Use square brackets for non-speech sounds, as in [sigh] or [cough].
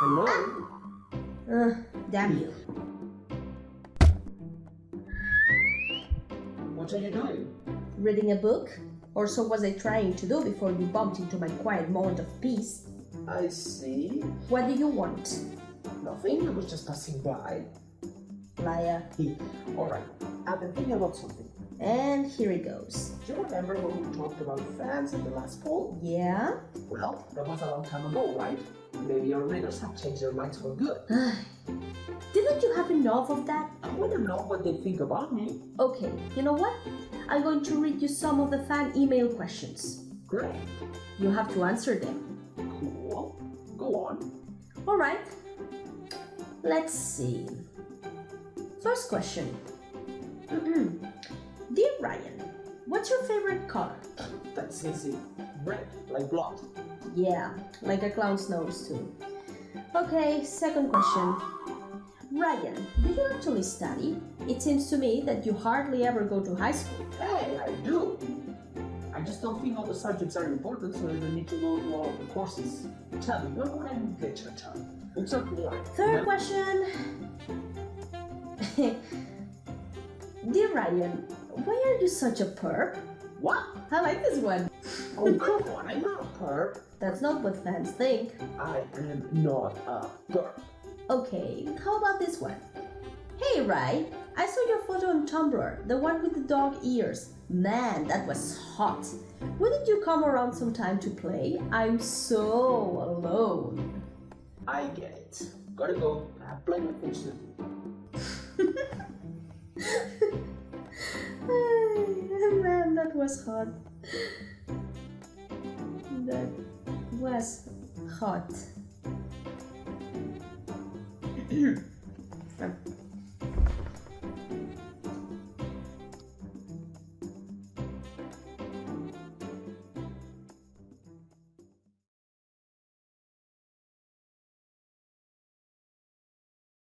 Hello? Ugh, damn you. What are you doing? Reading a book? Or so was I trying to do before you bumped into my quiet moment of peace. I see. What do you want? Nothing. I was just passing by. Liar. Alright. I've been thinking about something. And here it goes. Do you remember when we talked about fans in the last poll? Yeah? Well, that was a long time ago, right? Maybe our readers have changed their minds for good. [sighs] Didn't you have enough of that? I want to know what they think about me. Okay, you know what? I'm going to read you some of the fan email questions. Great. You have to answer them. Cool. Go on. Alright. Let's see. First question. What's your favorite color? That's easy. Red, like blood. Yeah, like a clown's nose too. Okay, second question. Ryan, do you actually study? It seems to me that you hardly ever go to high school. Hey, I do. I just don't think all the subjects are important, so I don't need to go to all the courses. Tell me, what would I in literature? Books are boring. Third question. [laughs] Dear Ryan, why are you such a perp? What? I like this one. Oh, come on, I'm not a perp. That's not what fans think. I am not a perp. Okay, how about this one? Hey, Rai, I saw your photo on Tumblr, the one with the dog ears. Man, that was hot. Wouldn't you come around sometime to play? I'm so alone. I get it. Gotta go. I have plenty of things to do. Was hot. That was hot. [clears throat]